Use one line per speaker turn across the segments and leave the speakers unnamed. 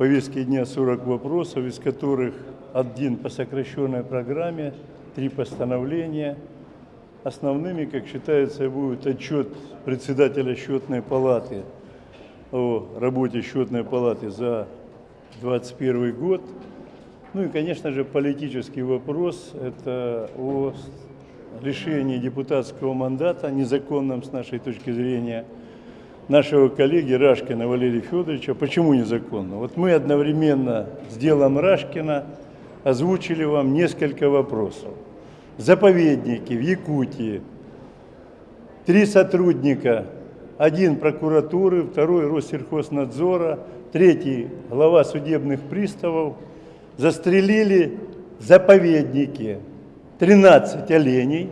повестке дня 40 вопросов, из которых один по сокращенной программе, три постановления. Основными, как считается, будет отчет председателя счетной палаты о работе счетной палаты за 2021 год. Ну и, конечно же, политический вопрос – это о лишении депутатского мандата, незаконном с нашей точки зрения, нашего коллеги Рашкина Валерия Федоровича. Почему незаконно? Вот мы одновременно с делом Рашкина озвучили вам несколько вопросов. Заповедники в Якутии, три сотрудника, один прокуратуры, второй Россельхознадзора, третий глава судебных приставов, застрелили заповедники, 13 оленей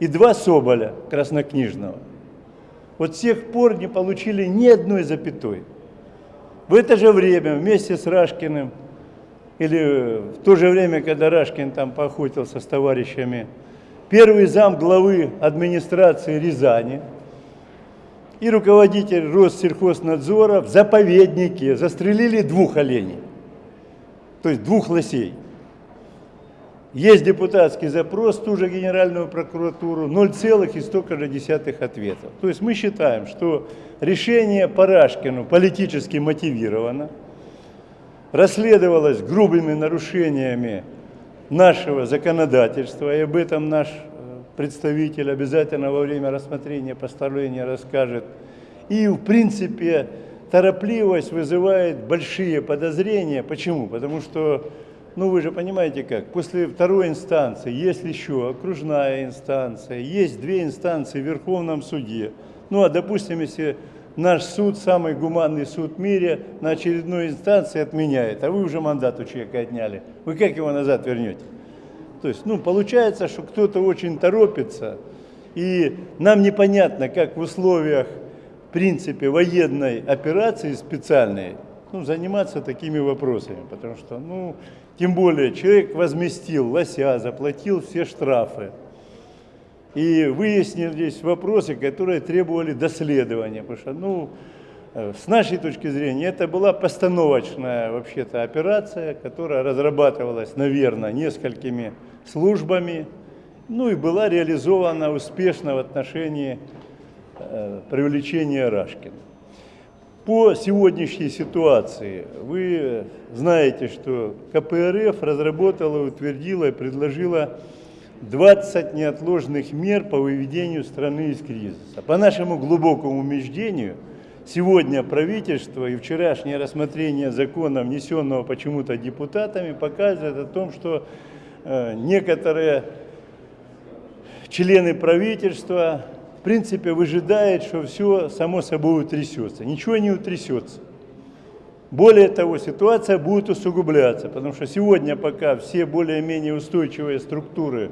и два соболя краснокнижного. Вот с тех пор не получили ни одной запятой. В это же время вместе с Рашкиным, или в то же время, когда Рашкин там поохотился с товарищами, первый зам главы администрации Рязани и руководитель Россельхознадзора в заповеднике застрелили двух оленей, то есть двух лосей. Есть депутатский запрос, ту же Генеральную прокуратуру, 0, и столько же десятых ответов. То есть мы считаем, что решение Парашкину политически мотивировано, расследовалось грубыми нарушениями нашего законодательства, и об этом наш э, представитель обязательно во время рассмотрения постановления расскажет. И, в принципе, торопливость вызывает большие подозрения. Почему? Потому что ну вы же понимаете как, после второй инстанции есть еще окружная инстанция, есть две инстанции в Верховном суде. Ну а допустим, если наш суд, самый гуманный суд в мире, на очередной инстанции отменяет, а вы уже мандат у человека отняли, вы как его назад вернете? То есть, ну, получается, что кто-то очень торопится, и нам непонятно, как в условиях, в принципе, военной операции специальной, ну, заниматься такими вопросами, потому что, ну, тем более человек возместил лося, заплатил все штрафы. И выяснились вопросы, которые требовали доследования. Потому что, ну, э, с нашей точки зрения, это была постановочная вообще-то операция, которая разрабатывалась, наверное, несколькими службами, ну и была реализована успешно в отношении э, привлечения Рашкина. По сегодняшней ситуации вы знаете, что КПРФ разработала, утвердила и предложила 20 неотложных мер по выведению страны из кризиса. По нашему глубокому убеждению, сегодня правительство и вчерашнее рассмотрение закона, внесенного почему-то депутатами, показывает о том, что э, некоторые члены правительства принципе, выжидает, что все само собой утрясется. Ничего не утрясется. Более того, ситуация будет усугубляться, потому что сегодня пока все более-менее устойчивые структуры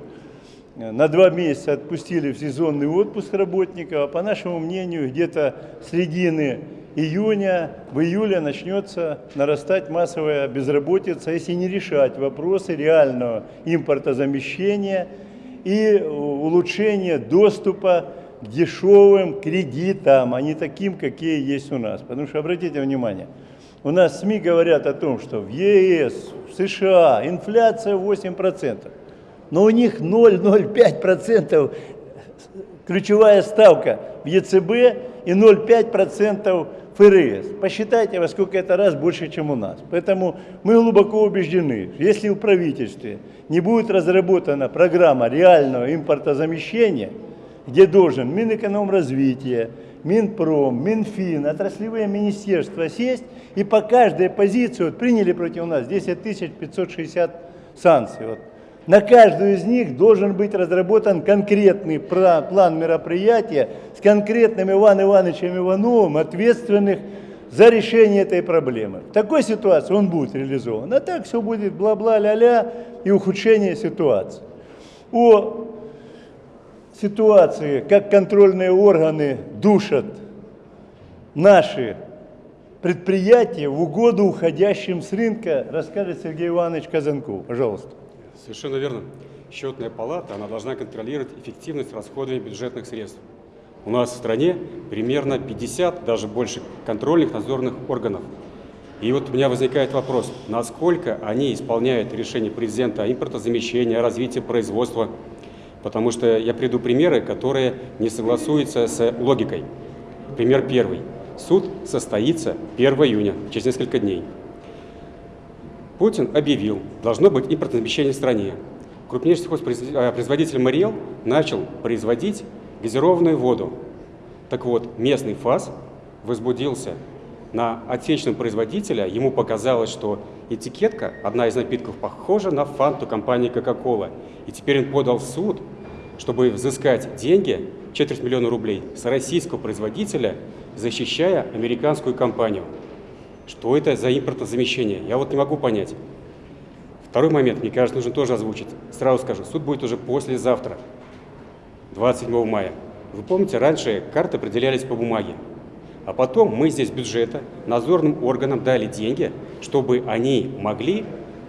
э, на два месяца отпустили в сезонный отпуск работников, а по нашему мнению, где-то середины июня, в июле начнется нарастать массовая безработица, если не решать вопросы реального импортозамещения и улучшения доступа дешевым кредитам, а не таким, какие есть у нас. Потому что, обратите внимание, у нас СМИ говорят о том, что в ЕС, в США инфляция 8%, но у них 0,05% ключевая ставка в ЕЦБ и 0,5% ФРС. Посчитайте, во сколько это раз больше, чем у нас. Поэтому мы глубоко убеждены, если в правительстве не будет разработана программа реального импортозамещения, где должен Минэкономразвитие, Минпром, Минфин, отраслевые министерства сесть и по каждой позиции, вот приняли против нас 10 560 санкций. Вот. На каждую из них должен быть разработан конкретный план мероприятия с конкретным Иван Ивановичем Ивановым, ответственных за решение этой проблемы. В такой ситуации он будет реализован. А так все будет бла-бла, ля-ля и ухудшение ситуации. О ситуации, как контрольные органы душат наши предприятия в угоду уходящим с рынка, расскажет Сергей Иванович Казанков. Пожалуйста.
Совершенно верно. Счетная палата, она должна контролировать эффективность расходования бюджетных средств. У нас в стране примерно 50, даже больше контрольных надзорных органов. И вот у меня возникает вопрос, насколько они исполняют решение президента о импортозамещении, о развитии производства, потому что я приду примеры, которые не согласуются с логикой. Пример первый. Суд состоится 1 июня, через несколько дней. Путин объявил, должно быть импортозамещение в стране. Крупнейший сельхозпроизводитель Мариэл начал производить газированную воду. Так вот, местный ФАС возбудился на отечественного производителя, ему показалось, что этикетка, одна из напитков, похожа на фанту компании Coca-Cola. И теперь он подал в суд, чтобы взыскать деньги, четверть миллиона рублей, с российского производителя, защищая американскую компанию. Что это за импортозамещение? Я вот не могу понять. Второй момент, мне кажется, нужно тоже озвучить. Сразу скажу, суд будет уже послезавтра, 27 мая. Вы помните, раньше карты определялись по бумаге. А потом мы здесь бюджета надзорным органам дали деньги, чтобы они могли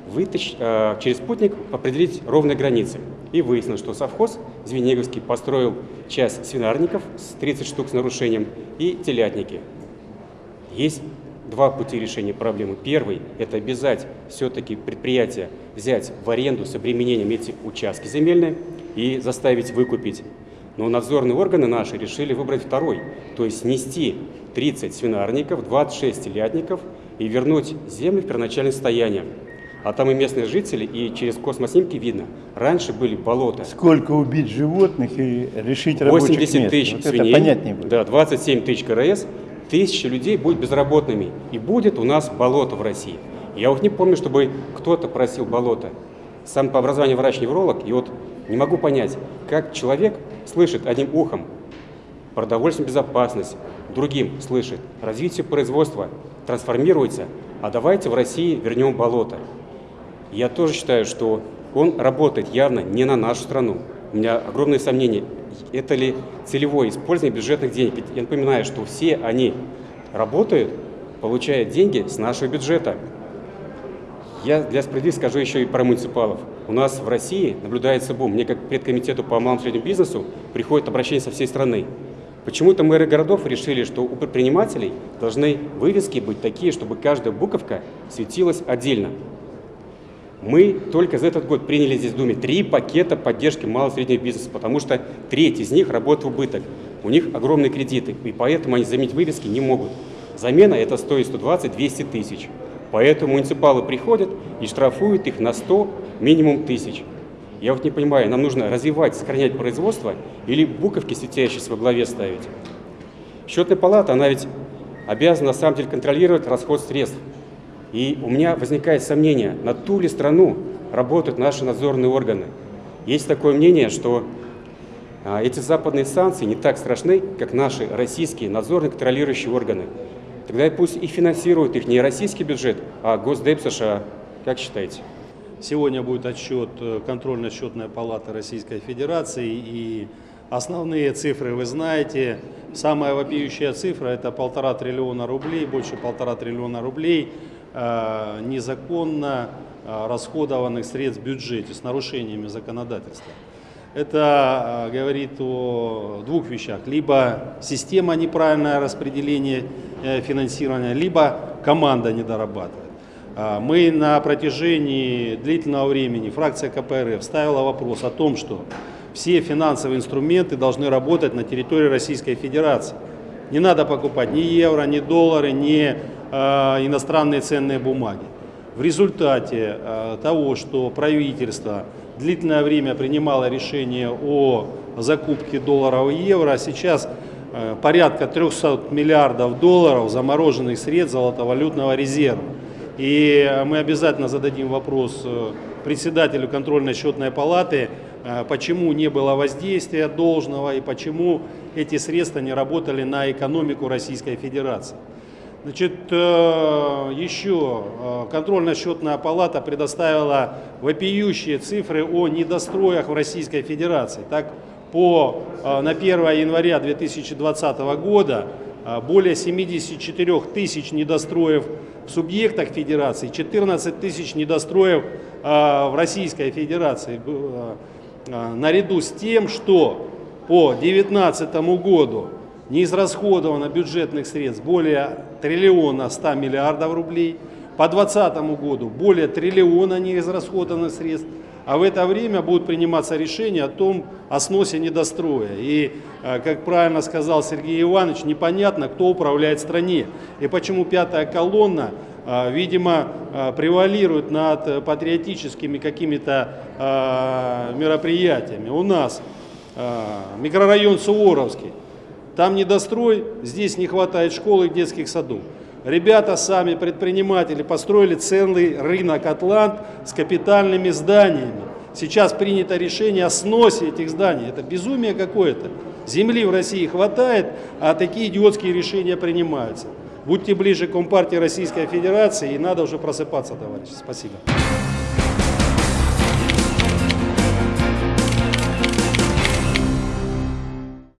вытащить, э, через спутник определить ровные границы. И выяснилось, что совхоз Звенигорский построил часть свинарников с 30 штук с нарушением и телятники. Есть два пути решения проблемы. Первый – это обязать все-таки предприятие взять в аренду с обременением эти участки земельные и заставить выкупить. Но надзорные органы наши решили выбрать второй, то есть снести 30 свинарников, 26 телятников и вернуть землю в первоначальное состояние. А там и местные жители, и через космоснимки видно, раньше были болота.
Сколько убить животных и решить рабочих
80
мест.
тысяч
вот
свиней,
это понятнее будет.
да, 27 тысяч КРС, тысяча людей будет безработными. И будет у нас болото в России. Я вот не помню, чтобы кто-то просил болото. Сам по образованию врач-невролог, и вот не могу понять, как человек слышит одним ухом продовольственную безопасность, другим слышит развитие производства, трансформируется, а давайте в России вернем болото. Я тоже считаю, что он работает явно не на нашу страну. У меня огромные сомнения, это ли целевое использование бюджетных денег. Ведь я напоминаю, что все они работают, получая деньги с нашего бюджета. Я для справедливости скажу еще и про муниципалов. У нас в России наблюдается бум. Мне как предкомитету по малому и среднему бизнесу приходит обращение со всей страны. Почему-то мэры городов решили, что у предпринимателей должны вывески быть такие, чтобы каждая буковка светилась отдельно. Мы только за этот год приняли здесь в Думе три пакета поддержки малого и среднего бизнеса, потому что треть из них работает в убыток. У них огромные кредиты, и поэтому они заменить вывески не могут. Замена это стоит 120-200 тысяч. Поэтому муниципалы приходят и штрафуют их на 100 минимум тысяч. Я вот не понимаю, нам нужно развивать, сохранять производство или буковки светящиеся во главе ставить? Счетная палата, она ведь обязана на самом деле контролировать расход средств. И у меня возникает сомнение, ту ли страну работают наши надзорные органы. Есть такое мнение, что а, эти западные санкции не так страшны, как наши российские надзорные контролирующие органы. Тогда пусть и финансируют их не российский бюджет, а Госдеп США. Как считаете?
Сегодня будет отчет э, контрольно-счетной палаты Российской Федерации и основные цифры вы знаете. Самая вопиющая цифра это полтора триллиона рублей, больше полтора триллиона рублей незаконно э, расходованных средств в бюджете с нарушениями законодательства. Это э, говорит о двух вещах. Либо система неправильное распределение э, финансирования, либо команда не дорабатывает. Мы на протяжении длительного времени, фракция КПРФ ставила вопрос о том, что все финансовые инструменты должны работать на территории Российской Федерации. Не надо покупать ни евро, ни доллары, ни э, иностранные ценные бумаги. В результате э, того, что правительство длительное время принимало решение о закупке долларов и евро, сейчас э, порядка 300 миллиардов долларов замороженных средств золотовалютного резерва. И мы обязательно зададим вопрос э, председателю контрольно-счетной палаты, э, почему не было воздействия должного и почему эти средства не работали на экономику Российской Федерации. Значит, э, еще контрольно-счетная палата предоставила вопиющие цифры о недостроях в Российской Федерации. Так, по, на 1 января 2020 года более 74 тысяч недостроев в субъектах федерации, 14 тысяч недостроев в Российской Федерации. Наряду с тем, что по 2019 году не израсходовано бюджетных средств более триллиона 100 миллиардов рублей. По 2020 году более триллиона неизрасходованных средств. А в это время будут приниматься решения о том, о сносе недостроя. И, э, как правильно сказал Сергей Иванович, непонятно, кто управляет стране. И почему пятая колонна, э, видимо, э, превалирует над патриотическими какими-то мероприятиями. У нас микрорайон Суворовский. Там недострой, здесь не хватает школ и детских садов. Ребята сами, предприниматели, построили целый рынок Атлант с капитальными зданиями. Сейчас принято решение о сносе этих зданий. Это безумие какое-то. Земли в России хватает, а такие идиотские решения принимаются. Будьте ближе к Компартии Российской Федерации, и надо уже просыпаться, товарищи. Спасибо.